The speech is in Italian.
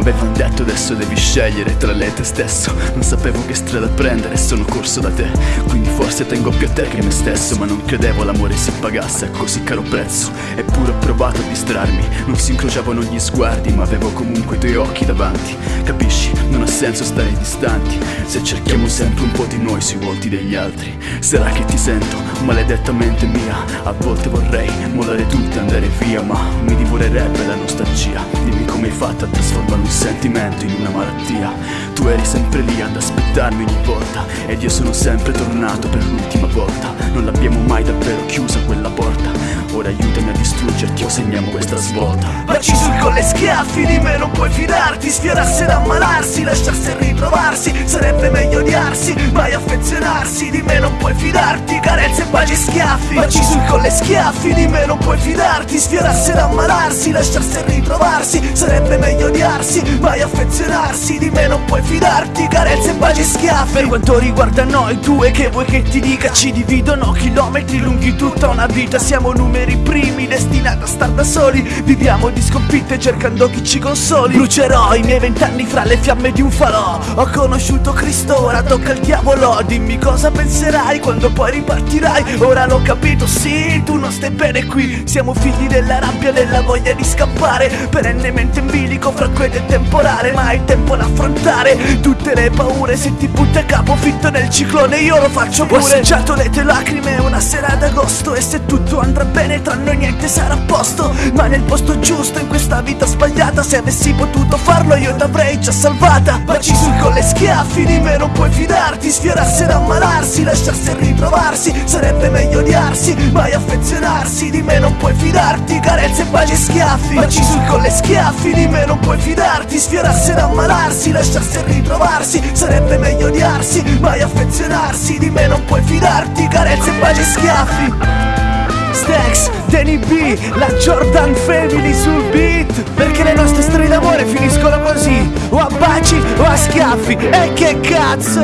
momento adesso devi scegliere tra lei e te stesso. Non sapevo che strada prendere, sono corso da te. Quindi forse tengo più a te che me stesso Ma non credevo l'amore si pagasse a così caro prezzo. Eppure ho provato a distrarmi Non si incrociavano gli sguardi ma avevo comunque i tuoi occhi davanti. Capisci, non ha senso stare distanti. Se cerchiamo sempre un po' di noi sui volti degli altri Sarà che ti sento, maledettamente mia. A volte vorrei mollare tutto e andare via Ma mi divorerebbe la nostalgia. Dimmi come hai fatto a trasformare un sentimento in una malattia. Tu eri sempre lì ad aspettarmi ogni volta Ed io sono sempre tornato per l'ultima volta. Non l'abbiamo mai davvero chiusa quella porta. Ora aiutami a distruggerti o segniamo questa svolta. Baci sul collo e schiaffi, di me non puoi fidarti Sfiorarsi ed ammalarsi, lasciarsi ritrovarsi Sarebbe meglio odiarsi, mai affezionarsi Di me non puoi fidarti, carezze, baci schiaffi Baci sul collo e schiaffi, di me non puoi fidarti Sfiorarsi ed ammalarsi, lasciarsi ritrovarsi Sarebbe meglio odiarsi, mai affezionarsi Di me non puoi fidarti, carezze, baci schiaffi. Per quanto riguarda noi due, che vuoi che ti dica? Ci dividono chilometri lunghi tutta una vita Siamo numeri primi, destinati a star da soli Viviamo di sconfitte cercando chi ci consoli. Brucerò i miei vent'anni fra le fiamme di un falò Ho conosciuto Cristo, ora tocca al diavolo. Dimmi cosa penserai quando poi ripartirai. Ora l'ho capito, sì, tu non stai bene qui. Siamo figli della rabbia, della voglia di scappare. Perennemente in bilico fra quello e temporale. Ma è tempo da affrontare. Tutte le paure Se ti butta a capo fitto nel ciclone io lo faccio pure. Ho assaggiato le tue lacrime una sera d'agosto. E se tutto andrà bene tra noi niente sarà a posto. Ma nel posto giusto in questa vita sbagliata Se avessi potuto farlo io t'avrei già salvata. Baci sul collo e schiaffi di me non puoi fidarti. Sfiorarsi ed ammalarsi, lasciarsi e ritrovarsi Sarebbe meglio odiarsi, mai affezionarsi. Di me non puoi fidarti, carezze, baci e schiaffi. Baci sul collo e schiaffi di me non puoi fidarti. Sfiorarsi ed ammalarsi, lasciarsi e ritrovarsi Sarebbe meglio odiarsi, mai affezionarsi. Di me non puoi fidarti, carezze, baci e schiaffi. Stax, Danny B, la Jordan Family sul beat. Perché le nostre storie d'amore finiscono baci o a schiaffi e che cazzo?